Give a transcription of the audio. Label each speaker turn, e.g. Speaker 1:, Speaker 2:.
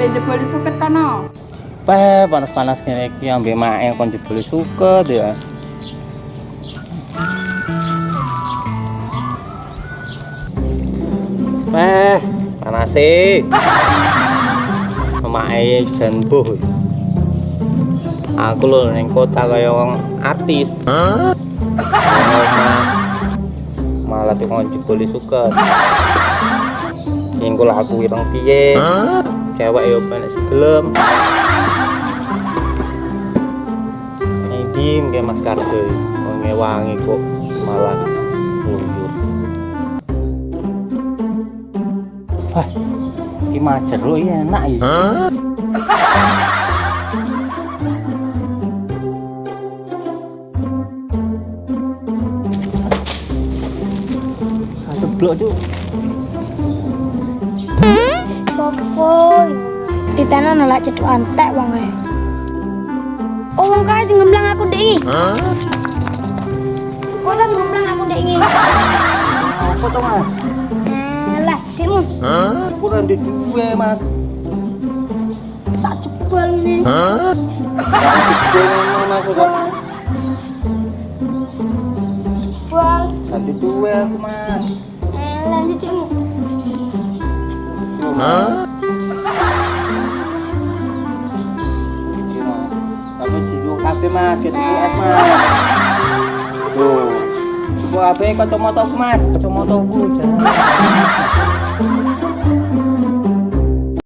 Speaker 1: ambek jebol suket kono.
Speaker 2: Peh, panas-panas ngene iki ambek mae kon jebule suket ya. Peh, panas sih. Mae jan buh. Aku lho ning kota kaya wong artis. Malah tuh kon jebule suket. Ingko lah aku ireng piye? Cewek yo penek sebelum. Dim kayak Mas Karjo wangi kok malah mundur. Wah, ini macer lo iya enak ya. Satu blok tuh.
Speaker 3: Sopo? Ditena nolak ceduk antek wong e. Oh wong kae sing ngemblang aku ndek iki. Hah? Kok tak ngemblang aku ndek iki?
Speaker 2: Apa tuh mas?
Speaker 3: Alah, demu.
Speaker 2: Kurang di dua mas.
Speaker 3: Sak jebol ini.
Speaker 2: Dua mas udah.
Speaker 3: Jebol.
Speaker 2: Satu dua aku mas.
Speaker 3: Alah, ini demu.
Speaker 2: Iya, kafe mas, jadi es mas. Tuh. Coba apa kacamata mas? Kacamata aku jangan.